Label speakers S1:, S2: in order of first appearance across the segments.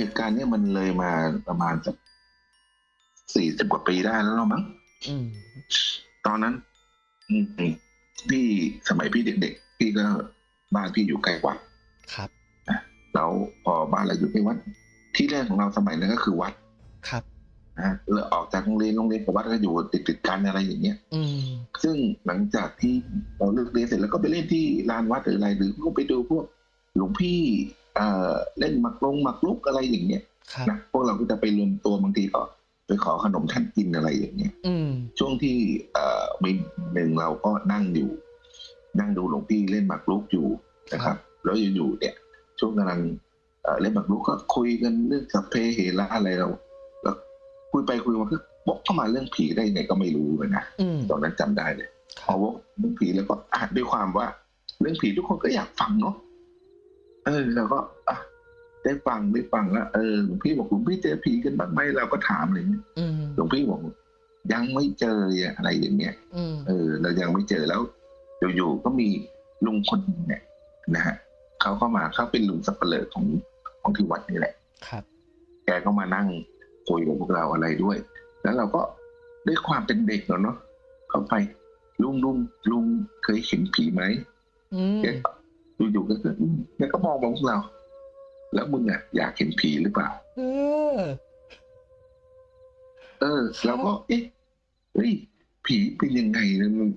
S1: เหตุการณ์เนี้ยมันเลยมาประมาณสักสี่สิบกว่าปีได้แล้วมั้ง
S2: อืม
S1: ตอนนั้นอืมพี่สมัยพี่เด็กๆพี่ก็บ้านพี่อยู่ใกล้วัด
S2: ครับ
S1: แล้วพอบ้านเราอยู่ใกล้วัด ที่แรกของเราสมัยนั้นก็คือวัด
S2: ครับ
S1: นะแล้วออกจากโรงเรียนโรงเรียนกับวัดก็อยู่ติดๆกันอะไรอย่างเงี้ย
S2: อืม
S1: ซึ่งหลังจากที่เราเลิกเรียนเสร็จแล้วก็ไปเล่นที่ลานวัดหรืออะไรหรือก็ไปดูพวกหลวงพี่ เอ่อเล่นหมักลงหมักลุกอะไรอย่างเงี้ย
S2: ครับ
S1: นะพวกเราก็จะไปรวมตัวบางทีก็ไปขอขนมท่านกินอะไรอย่างเงี้ย
S2: อืม
S1: ช่วงที่เอ่อมีหนึ่งเราก็นั่งอยู่ นั่งดูหลวงพี่เล่นหมากรุกอยู่นะครับ แล้วอยู่ๆเนี่ย ช่วงกำลังเอ่อเล่นหมากรุกก็คุยกันเรื่องสัพเพเหระอะไรเราแล้วคุยไปคุยมาก็บอกเข้ามาเรื่องผีได้ยังไงก็ไม่รู้เลยนะ
S2: อืม
S1: ตอนนั้นจำได้เลย
S2: ค
S1: พ
S2: รั
S1: อบวกเรื่องผีแล้วก็อ่านด้วยความว่า เรื่องผีทุกคนก็อยากฟังเนาะเออเราก็อะได้ฟังได้ฟังแล้วเออหลวงพี่บอกหลวงพี่เจอผีกันบ้างไหมเราก็ถามอะไรเงี้ย
S2: อืม
S1: หลวงพี่บอกยังไม่เจออะไรอย่างเงี้ย
S2: อืม
S1: เออ เรายังไม่เจอแล้วอยู่ๆก็มีลุงคนหนึ่งเนี่ยนะฮะเขาก็มาเขาเป็นลุงสับเปลือของของที่วัดนี่แหละ
S2: ครับ
S1: แกก็มานั่งคุยกับพวกเราอะไรด้วย แล้วเราก็ด้วยความเป็นเด็กเนอะเนาะเข้าไปลุงลุงลุงเคยเห็นผีไหม
S2: อืม
S1: แกก็ อยู่ๆก็คืออืมแกก็มองมาพวกเรา แล้วมึงอะอยากเห็นผีหรือเปล่า
S2: เออ
S1: เออเราก็ เอ๊ะเฮ้ยผีเป็นยังไงนะมัน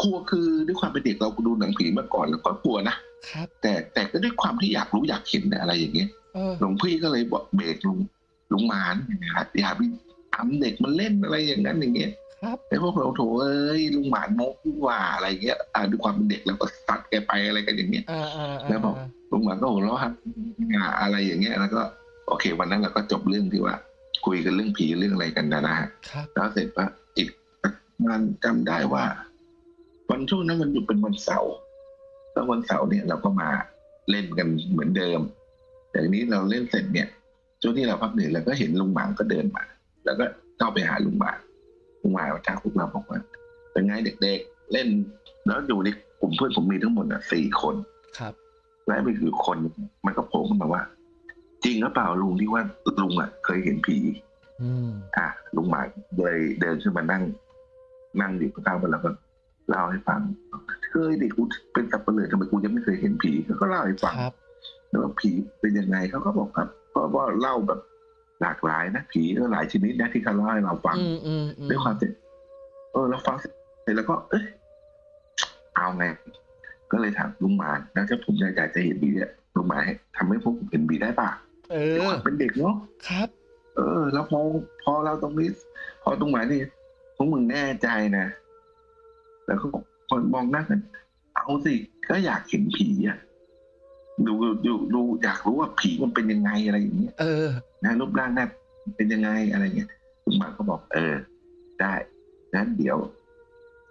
S1: กลัวคือด้วยความเป็นเด็กเราดูหนังผีมาก่อนเราก็กลัวนะครับ แต่แต่ก็ด้วยความที่อยากรู้อยากเห็นอะไรอย่างเงี้ย
S2: เออ
S1: หลวงพี่ก็เลยบอกเบรกลุงลุงหมานนะครับอย่าไปทำเด็กมันเล่นอะไรอย่างนั้นอย่างเงี้ย
S2: ครับ
S1: แต่พวกเราโถเอ้ยลุงหมานมกนี่หว่าอะไรเงี้ยอ่าด้วยความเป็นเด็กเราก็ซัดแกไปอะไรกันอย่างเงี้ย
S2: อ่าอ่า
S1: แล้วบอกลุงหมานก็หัวเราะครับอ่าอะไรอย่างเงี้ยแล้วก็ โอเค วันนั้นเราก็จบเรื่องที่ว่า คุยกันเรื่องผีเรื่องอะไรกันนะนะฮะ
S2: ครับ
S1: แล้วเสร็จว่าอีกงานจำได้ว่า วันช่วงนั้นมันอยู่เป็นวันเสาร์แล้ววันเสาร์เนี่ยเราก็มาเล่นกันเหมือนเดิมแต่ทีนี้เราเล่นเสร็จเนี่ยช่วงที่เราพักเหนื่อยเราก็เห็นลุงหมางก็เดินมา แล้วก็เข้าไปหาลุงหมาง ลุงหมางมาทักพวกเราบอกว่าเป็นไงเด็กๆ เล่น แล้วอยู่ในกลุ่มเพื่อนผมมีทั้งหมดอะสี่คน
S2: ครับ
S1: แล้วไปคือคนมันก็โผล่ขึ้นมาว่า จริงหรือเปล่าลุงที่ว่าลุงอะ เคยเห็นผี
S2: อืม
S1: อะลุงหมายเลยเดินขึ้นมานั่ง นั่งอยู่ข้างๆมันแล้วก็เล่าให้ฟังเคยดิกูเป็นสับเปลือทำไมกูยังไม่เคยเห็นผีเขาก็เล่าให้ฟัง
S2: ครับ
S1: แล้วว่าผีเป็นยังไงเขาก็บอกครับเพราะว่าเล่าแบบ หลากหลายนะผีก็หลายชนิดนะที่เขาเล่าให้เราฟัง
S2: อืมอืมอืม
S1: ด้วยความเป็นเออเราฟังเสร็จแล้วก็ เอ้ยเอาไงก็เลยถามลุงหมานแล้วถ้าผมอยากจะเห็นผีเนี่ยลุงหมานให้ทำให้พวกผมเห็นผีได้ป่ะ
S2: เอ
S1: ด้วยค
S2: อ
S1: วามเป็นเด็กเนาะ
S2: ครับ
S1: เออ แล้วพอพอเราตรงนี้พอตรงไหนนี่พวกมึงแน่ใจนะแล้วก็บอกคนมองหน้ากันเอาสิก็อยากเห็นผีอะ ดูดูดูอยากรู้ว่าผีมันเป็นยังไงอะไรอย่างเงี้ย
S2: เออ
S1: นะรูปร่างหน้าเป็นยังไงอะไรเงี้ยลุงหมาก็บอก เออ ได้งั้นเดี๋ยว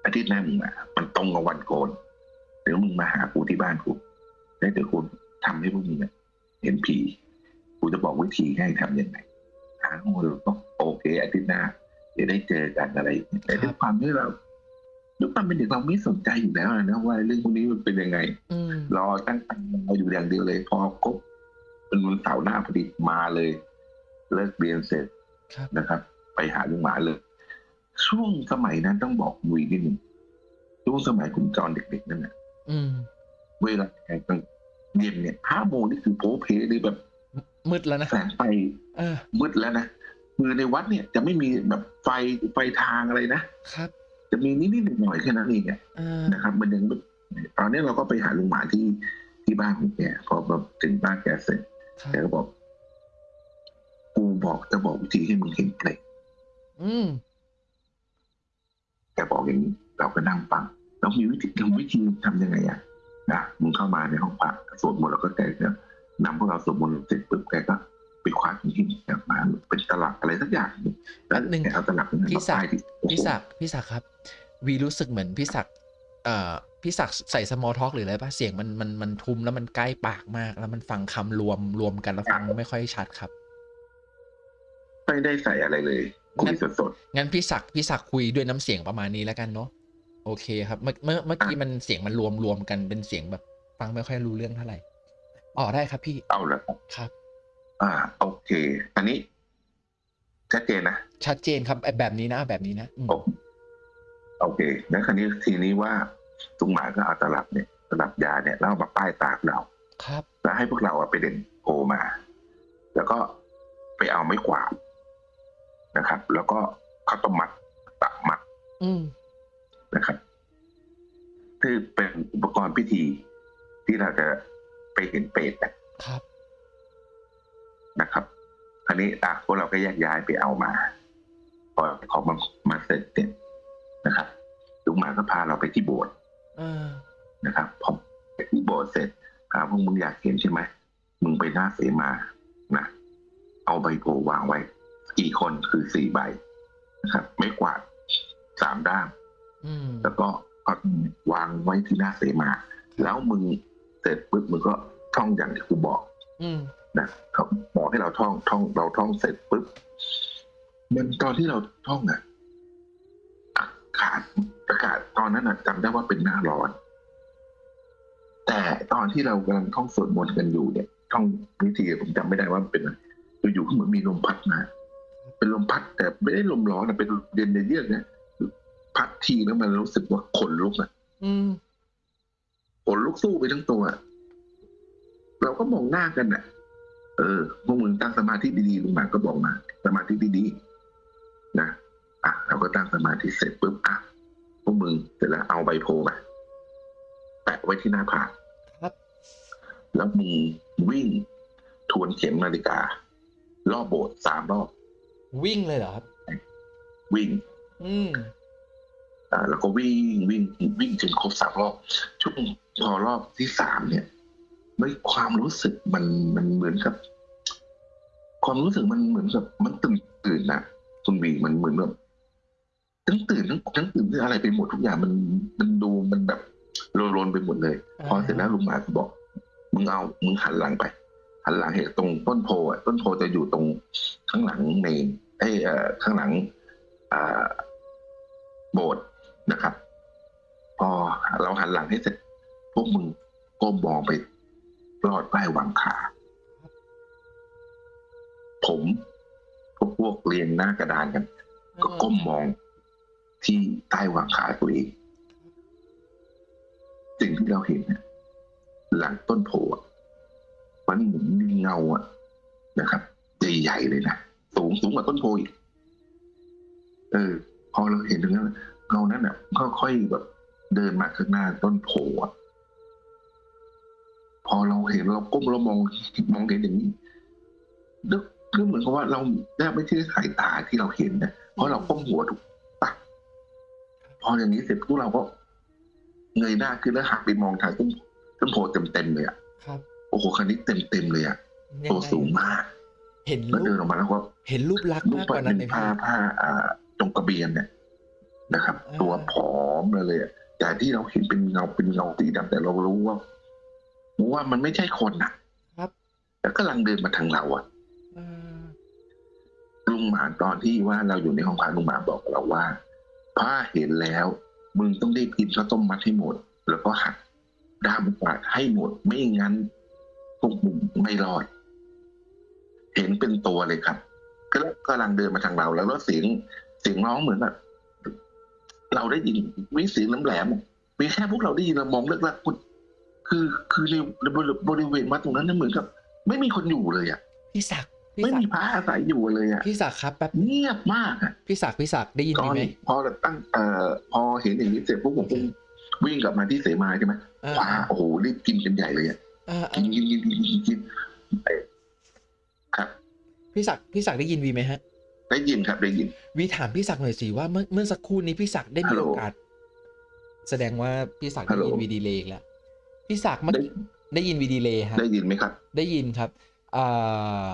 S1: อาทิตย์หน้ามึงมามันตรงกับวันโกนเดี๋ยวมึงมาหากูที่บ้านกูแล้วเดี๋ยวกูทำให้พวกมึงอะเห็นผีกูจะบอกวิธีให้ทำยังไงหาโมเราก็โอเคอาทิตย์หน้าเดี๋ยวได้เจอกันอะไรอย่างเงี้ยแต่ด้วยความที่เรา ด้วยความเป็นเด็กเราไม่สนใจอยู่แล้วนะว่าเรื่องพวกนี้มันเป็นยังไง
S2: อืม
S1: รอตั้งตังรออยู่อย่างเดียวเลย พอครบเป็นวันเสาร์หน้าพอดีมาเลย เลิกเรียนเสร็จ
S2: ครับ
S1: นะครับ ไปหาลุงหมาเลย ช่วงสมัยนั้นต้องบอกมุยนิดนึงช่วงสมัยคุณจรเด็กๆนั่นนะ
S2: อืม
S1: เวลาแข่งกลางเย็นเนี่ยห้าโมงนี่คือโป๊เพเลยแบบ
S2: มืดแล้วนะ
S1: แสงไฟ
S2: เออ
S1: มืดแล้วนะคือในวัดเนี่ยจะไม่มีแบบไฟไฟทางอะไรนะครับ จะมีนิดๆหน่อยๆแค่นั้นเองเนี่ย
S2: เออ
S1: นะครับ มันยังตอนนี้เราก็ไปหาลุงหมาที่ที่บ้านของแกพอแบบถึงบ้านแกเสร็จ
S2: ครับ
S1: แกก็บอก กูบอกจะบอกวิธีให้มึงเห็นเปลก
S2: อืม
S1: แกบอกอย่างนี้เราก็นั่งฟังแล้วมีวิธีทำวิธีทำยังไงอะนะมึงเข้ามาในห้องพระสวดมนต์แล้วก็แกก็นำพวกเราสวดมนต์เสร็จปุ๊บแกก็ ไปคว้าหินกลับมาเป็นตลับอะไรสักอย่างแล้วแกเอาตลับนั้น
S2: พี่
S1: มา
S2: ศัก
S1: ป้าย
S2: ดิ์
S1: ที่
S2: พี่ศักดิ์พี่ศักดิ์ครับ วีรู้สึกเหมือนพี่ศักดิ์เอ่อพี่ศักดิ์ใส่สมอลท็อกหรืออะไรป่ะเสียงมันมันมันทุ้มแล้วมันใกล้ปากมาก แล้วมันฟังคำรวมรวมกันแล้วฟังไม่ค่อยชัดครับ
S1: ไม่ได้ใส่อะไรเลยคุยสด
S2: งั้นพี่ศักดิ์พี่ศักดิ์คุยด้วยน้ำเสียงประมาณนี้แล้วกันเนาะโอเคครับเมื่อเมื่อเมื่อกี้มันเสียงมันรวมรวมกันเป็นเสียงแบบ ฟังไม่ค่อยรู้เรื่องเท่าไหร่อ๋อได้ครับพี่
S1: ๆเอาละครับ
S2: ครับ
S1: อ่าโอเค อันนี้ ชัดเจนนะ
S2: ชัดเจนครับแบบนี้นะแบบนี้นะอืม
S1: โอโอเคแล้วคราวนี้ทีนี้ว่าลุงหมาก็เอาตลับเนี่ยตลับยาเนี่ยแล้วเอามาป้ายตากเรา
S2: ครับ
S1: แล้วให้พวกเราอะไปเด่นโอมา แล้วก็ไปเอาไม้กวาดนะครับ แล้วก็ข้าวต้มมัดตักมัด
S2: อืม
S1: นะครับคือเป็นอุปกรณ์พิธีที่เราจะไปเห็นเปรตนะครับ นะครับคราวนี้อะพวกเราก็แยกย้ายไปเอามาพอของมามาเสร็จเนี่ยนะครับลุงหมาก็พาเราไปที่โบสถ์
S2: เออ
S1: นะครับพอไปที่โบสถ์เสร็จถามพวกมึงอยากเห็นใช่ไหมมึงไปหน้าเสมานะเอาใบโพวางไว้กี่คนคือสี่ใบนะครับ ไม่กวาดสามด้าม
S2: อืม
S1: แล้วก็ก็วางไว้ที่หน้าเสมา แล้วมึงเสร็จปุ๊บมึงก็ท่องอย่างที่กูบอก
S2: อืม
S1: นะเขาบอกให้เราท่องท่อง เราท่องเสร็จปุ๊บมันตอนที่เราท่องอะอากาศอากาศตอนนั้นน่ะจำได้ว่าเป็นหน้าร้อน แต่ตอนที่เรากำลังท่องสวดมนต์กันอยู่เนี่ยท่องวิธีผมจำไม่ได้ว่ามันเป็นอะไรอยู่ๆก็เหมือนมีลมพัดมาเป็นลมพัดแต่ไม่ได้ลมร้อนนะเป็นเย็นเยือกเนี่ยพัดทีแล้วมันรู้สึกว่าขนลุกอะ
S2: อืม
S1: ขนลุกสู้ไปทั้งตัวเราก็มองหน้ากันน่ะ เออพวกมึงตั้งสมาธิดีๆลุงหมากก็บอกมา สมาธิดีๆนะอะเราก็ตั้งสมาธิเสร็จปุ๊บอะพวกมึงเสร็จแล้วเอาใบโพมาแปะไว้ที่หน้าผาก
S2: ครับ
S1: แล้วมึงวิ่งทวนเข็มนาฬิกา รอบโบสถ์สามรอบ
S2: วิ่งเลยเหรอครับ
S1: วิ่ง
S2: อืม
S1: อ่าแล้วก็วิ่งวิ่งวิ่งจนครบสามรอบช่วงพอรอบที่สามเนี่ย ไม่ความรู้สึกมันมันเหมือนกับ ความรู้สึกมันเหมือนกับ มันตื่นตื่นนะคุณบีมันเหมือนแบบทั้งตื่นทั้งทั้งตื่นทั้งอะไรไปหมดทุกอย่างมันมันดูมันแบบโลนๆไปหมดเลย พอเสร็จแล้วลุงหมาก็บอก มึงเอามึงหันหลังไป หันหลังเห็นตรงต้นโพอะต้นโพจะอยู่ตรงข้างหลังในไอ้เอ่อข้างหลังอ่าโบสถ์นะครับ พอเราหันหลังให้เสร็จพวกมึงก้มมองไป ลอดใต้หวังขา ผมพวกพวกเรียงหน้ากระดานกัน ก็ก้มมองที่ใต้หวังขาตัวเองสิ่งที่เราเห็นเนี่ยหลังต้นโพอะมันเหมือนมีเงาอะนะครับใหญ่ๆเลยนะสูงสูงกว่าต้นโพอีกเออ พอเราเห็นตรงนั้นเงานั้นอะค่อยๆแบบเดินมาข้างหน้าต้นโพอะ พอเราเห็นเราก้มเรามองมองเห็นอย่างนี้นึกคือเหมือนกับว่าเราแทบไม่ใช่สายตาที่เราเห็นนะเพราะเราก้มหัวถูกปะพออย่างนี้เสร็จพวกเราก็เงยหน้าขึ้นแล้วหักไปมองทางต้นต้นโพเต็มๆเลยอะ
S2: ครับ
S1: โอ้โหคันนี้เต็มๆเลยอะ
S2: ยั
S1: ตัว
S2: ไง
S1: สูงมาก
S2: เห็น
S1: แล้ว
S2: รู
S1: เดิน
S2: ป
S1: ออกมาแล้วก็
S2: เห็นรูปลักษณ์
S1: ลูก
S2: มากก
S1: ปัด
S2: ว่านั้น
S1: เป็
S2: ไหม
S1: นผ้า
S2: พี่
S1: ผ้าอ่าตรงกระเบียนเนี่ยนะครับ
S2: อ่า
S1: ตัวผอมเลยอะแต่ที่เราเห็นเป็นเงาเป็นเงาสีดำแต่เรารู้ว่า ว่ามันไม่ใช่คนนะครับ แล้วกำลังเดินมาทางเราอะ
S2: เออ
S1: ลุงหมาตอนที่ว่าเราอยู่ในห้องพักลุงหมาบอกเราว่าถ้าเห็นแล้ว มึงต้องรีบกินข้าวต้มมัดให้หมด แล้วก็หักด้ามกวาดให้หมด ไม่งั้นพวกมึงไม่รอด เห็นเป็นตัวเลยครับ ก็กำลังเดินมาทางเรา แล้วก็เสียงเสียงร้องเหมือนแบบเราได้ยินวิเสียงน้ำแหลมมีแค่พวกเราได้ยินเรามองเลิกลัก คุณคือคือในบริเวณวัดตรงนั้นนะเหมือนกับ ไม่มีคนอยู่เลยอะ
S2: พี่ศักดิ์พี่
S1: ไม่
S2: ศัก
S1: มี
S2: ดิ์
S1: พระอาศัยอยู่เลยอะ
S2: พี่ศักดิ์ครับแป๊บ
S1: เงียบมากอะ
S2: พี่ศักดิ์พี่ศักดิ์ได้ยิน
S1: ตอ
S2: พี่
S1: น
S2: ไหม
S1: พอเราตั้งเอ่อพอเห็นอย่างนี้เสร็จปุ๊บผมก็วิ่งกลับมาที่เสมาใช่ไหม
S2: เออ
S1: คว้าโอ้โหรีบกินกันใหญ่เลยอะ
S2: เออเอ
S1: กิน
S2: อ
S1: กินกินกินกินกินเอ้ยครับ
S2: พี่ศักดิ์พี่ศักดิ์ได้ยินวีไหมฮะ
S1: ได้ยินครับได้ยิน
S2: วีถามพี่ศักดิ์หน่อยสิว่าเมื่อเมื่อสักครู่นี้พี่ศักดิ์ได้มี
S1: ฮัลโหล
S2: โอกาสแสดงว่าพี่ศักดิ์
S1: ฮั
S2: ได้
S1: ลโหล
S2: ยินวีดีเลย์อีกแล้ว พี่ศักดิ์เมื่อกี้ได้ยินวีดีเลย์ฮะ
S1: ได้ยินไหมครับ
S2: ได้ยินครับอ่า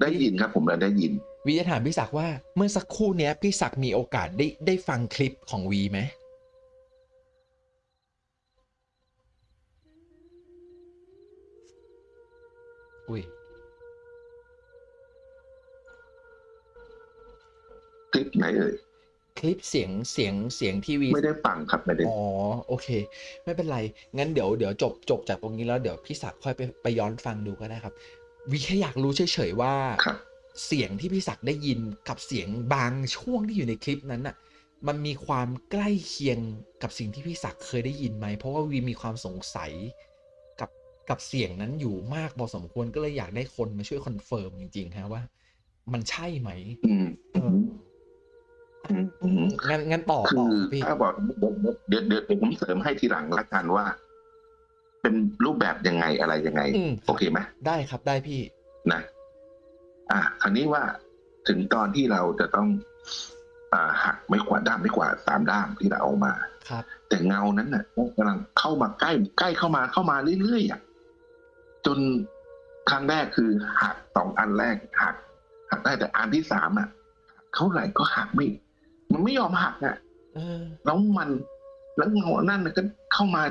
S1: ได้ยินครับ ผมเลยได้ยิน
S2: วีจะถามพี่ศักดิ์ว่าเมื่อสักครู่เนี้ยพี่ศักดิ์มีโอกาสได้ได้ฟังคลิปของวีไหมอุ้ย
S1: คลิปไหนเอ่ย
S2: คลิปเสียงเสียงเสียงที่วี
S1: ไม่ได้ฟังครับไม่ได้
S2: อ๋อโอเค ไม่เป็นไร งั้นเดี๋ยวเดี๋ยวจบจบจากตรงนี้แล้วเดี๋ยวพี่ศักดิ์ค่อยไปไปย้อนฟังดูก็ได้ครับวีแค่อยากรู้เฉยๆว่า
S1: ครับ
S2: เสียงที่พี่ศักดิ์ได้ยินกับเสียงบางช่วงที่อยู่ในคลิปนั้นน่ะ มันมีความใกล้เคียงกับสิ่งที่พี่ศักดิ์เคยได้ยินไหม เพราะว่าวีมีความสงสัยกับกับเสียงนั้นอยู่มากพอสมควรก็เลยอยากได้คนมาช่วย confirm จริงๆฮะว่า มันใช่ไหม
S1: อืม
S2: เออ
S1: อืมอืม
S2: งั้นงั้นต่อ
S1: คื
S2: ต่อ
S1: อ
S2: พี่
S1: ถ้าบอกเดี๋ยวเดี๋ยวเดี๋ยวผมเสริมให้ทีหลังละกันว่า เป็นรูปแบบยังไงอะไรยังไง
S2: อืม
S1: โอเคไหม
S2: ได้ครับได้พี่
S1: นะ อะคราวนี้ว่าถึงตอนที่เราจะต้อง อ่าหักไม่กวาดด้ามไม่กวาดสามด้ามที่เราเอามา
S2: ครับ
S1: แต่เงานั้นน่ะกำลังเข้ามาใกล้ใกล้เข้ามาเข้ามาเรื่อยๆอะจนครั้งแรกคือหักสองอันแรกหักหักได้แต่อันที่สามอะเท่าไหร่ก็หักไม่ มันไม่ยอมหักอะ
S2: เออ
S1: แล้วมัน แล้วเงานั่นน่ะก็เข้ามา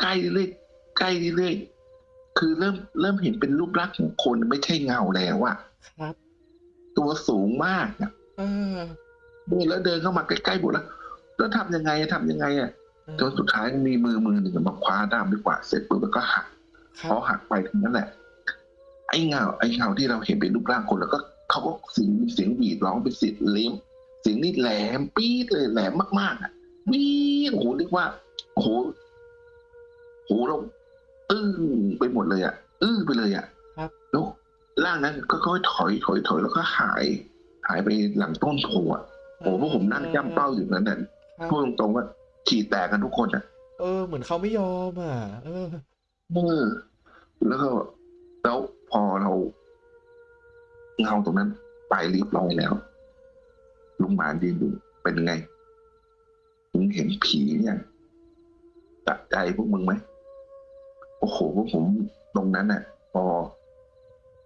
S1: ใกล้เรื่อยใกล้เรื่อยคือเริ่มเริ่มเห็นเป็นรูปลักษณ์ของคนไม่ใช่เงาแล้วอะ
S2: ครับ
S1: ตัวสูงมากอะ
S2: เออ
S1: เดินแล้วเดินเข้ามาใกล้ๆหมดแล้วแล้วทำยังไงทำยังไงอะ
S2: เออ
S1: จนสุดท้ายมีมือมือหนึ่งมาคว้าด้ามไม่กวาดเสร็จปุ๊บแล้วก็หัก
S2: ครั
S1: พอบหักไปทั้งนั้นแหละ ไอ้เงาไอ้เงาที่เราเห็นเป็นรูปร่างคนแล้วก็เขาก็เสียงเสียงหวีดร้องเป็นเสียงเลี้ยม เสียงนี่แหลมปี๊ดเลยแหลมมากๆอะวีดโอ้โหเรียกว่าโอ้โหโหเราอื้อไปหมดเลยอะอื้อไปเลยอะ
S2: ครับ
S1: แล้วร่างนั้นก็ค่อยๆถอยถอยถอยแล้วก็หาย หายไปหลังต้นโพอะโอ้โหพวกผมนั่งย่ำเป้าอยู่นั้นน่ะ
S2: ครับ
S1: พูดตรงๆว่าขี่แตกกันทุกคนอะ
S2: เออ เหมือนเขาไม่ยอมอะ เออ
S1: เออแล้วก็แล้วพอเราเงาตรงนั้นไปเรียบร้อยแล้ว ลุงหมานยืนอยู่เป็นไงมึงเห็นผีเนี่ยตัดใจพวกมึงไหมโอ้โหพวกผมตรงนั้นน่ะพอ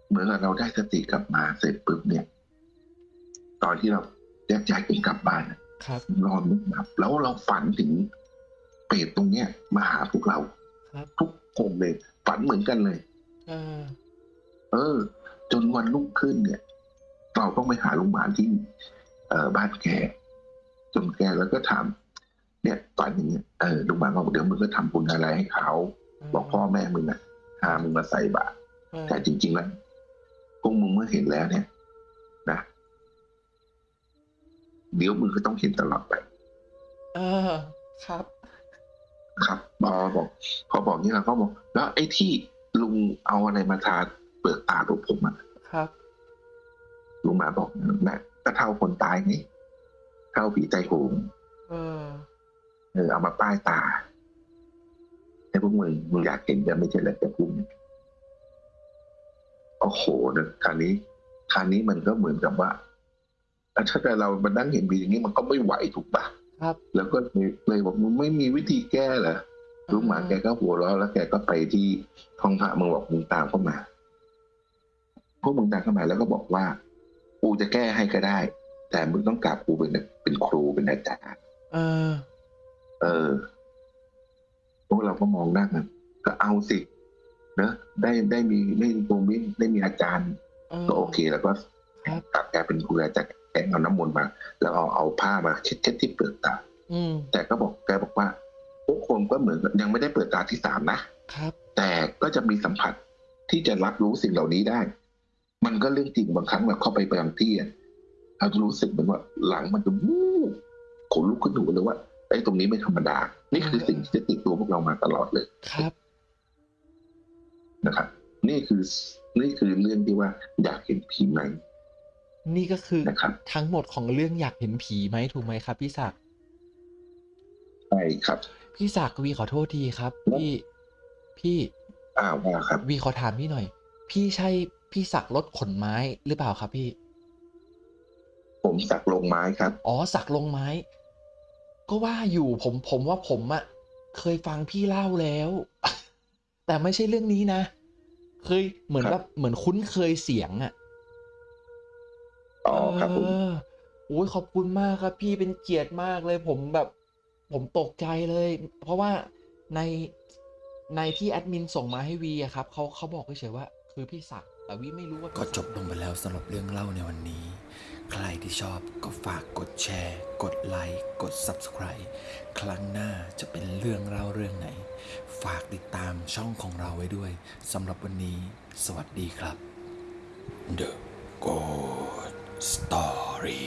S1: เหมือนกับเราได้สติกลับมาเสร็จปุ๊บเนี่ย ตอนที่เราแยกย้ายกันกลับบ้านน่ะ
S2: ครับ
S1: นอนไม่หลับแล้วเราฝันถึงเปรตตรงเนี้ยมาหาพวกเรา
S2: ครับ
S1: ทุกคนเลยฝันเหมือนกันเลย
S2: เออ
S1: เออจนวันรุ่งขึ้นเนี่ย เราต้องไปหาลุงหมานที่เอ่อ บ้านแกจนแกแล้วก็ถามเนี่ยฝันอย่างเงี้ยเออลุงหมานบอกเดี๋ยวมึงก็ทำบุญอะไรให้เขาบอกพ่อแม่มึงนะพามึงมาใส่บาตร
S2: เออ
S1: แต่จริง ๆ แล้วพวกมึงเมื่อเห็นแล้วเนี่ย นะเดี๋ยวมึงก็ต้องเห็นตลอดไป
S2: เออ ครับ
S1: ครับพอบอก พอบอกนี่เราก็บอก แล้วไอ้ที่ลุงเอาอะไรมาทาเปลือกตาตัวผมอะ
S2: ครับ
S1: ลุงหมาบอกนะ ก็เท่าคนตายนี่เท่าผีใจโหง
S2: เออ
S1: เออเอามาป้ายตาไอ้พวกมึงมึงอยากเห็นจะไม่ใช่เหรอแต่พวกมึงโอ้โหนะคราวนี้คราวนี้มันก็เหมือนกับว่าถ้าแต่เรามานั่งเห็นผีอย่างนี้มันก็ไม่ไหวถูกปะ
S2: ครับ
S1: แล้วก็เลยเลยบอกมึงไม่มีวิธีแก้เหรอลุงหมาแกก็หัวเราะแล้วแกก็ไปที่ห้องพระมึงบอกมึงตามเข้ามาพวกมึงตามเข้ามาแล้วก็บอกว่ากู จะแก้ให้ก็ได้ แต่มึงต้องกราบกูเป็นเป็นครูเป็นอาจารย์
S2: เออ
S1: เออพวกเราก็มองหน้ากันก็เอาสิเนอะได้ได้มีได้มีตรงนี้ได้มีอาจารย์
S2: เออ
S1: ก็โอเคแล้วก็
S2: ครับ
S1: กลับแกเป็นครูอาจารย์แกเอาน้ำมนต์มา แล้วเอาเอาผ้ามาเช็ดเช็ดที่เปลือกตา
S2: อืม
S1: แต่ก็บอกแกบอกว่าทุกคนก็เหมือนกับยังไม่ได้เปิดตาที่สามนะ
S2: ครับ
S1: แต่ก็จะมีสัมผัสที่จะรับรู้สิ่งเหล่านี้ได้ มันก็เรื่องจริงบางครั้งเราเข้าไปบางที่อะเราจะรู้สึกเหมือนว่าหลังมันจะวูบขนลุกขึ้นหูเลยว่าไอ้ตรงนี้ไม่ธรรมดา นี่คือสิ่งที่จะติดตัวพวกเรามาตลอดเลย
S2: ครับ
S1: นะครับ นี่คือนี่คือเรื่องที่ว่าอยากเห็นผีไหม
S2: นี่ก็คือ
S1: นะครับ
S2: ทั้งหมดของเรื่องอยากเห็นผีไหมถูกไหมครับ พี่ศักดิ์
S1: ใช่ครับ
S2: พี่ศักดิ์วีขอโทษทีครับ พี่พี่
S1: อ้าวว่าครับ
S2: วีขอถามพี่หน่อย พี่ใช่ พี่ศักดิ์รถขนไม้หรือเปล่าครับพี่
S1: ผมสักลงไม้ครับ
S2: อ๋อสักลงไม้ ก็ว่าอยู่ผมผมว่าผมอะเคยฟังพี่เล่าแล้ว แต่ไม่ใช่เรื่องนี้นะ เคยเหมือน
S1: ครับ
S2: แบบเหมือนคุ้นเคยเสียงอะ
S1: อ๋อครับผม
S2: เออโอ้ยขอบคุณมากครับพี่เป็นเกียรติมากเลย ผมแบบ ผมตกใจเลย เพราะว่าในในที่แอดมินส่งมาให้วีอะครับเขาเขาบอกเฉยๆว่า คือพี่ศักดิ์ แต่วีไม่รู้ว่า
S3: ก็จบลงไปแล้วสำหรับเรื่องเล่าในวันนี้ ใครที่ชอบก็ฝากกดแชร์ กดไลค์ กด Subscribe ครั้งหน้าจะเป็นเรื่องเล่าเรื่องไหน ฝากติดตามช่องของเราไว้ด้วยสำหรับวันนี้ สวัสดีครับ The Good Story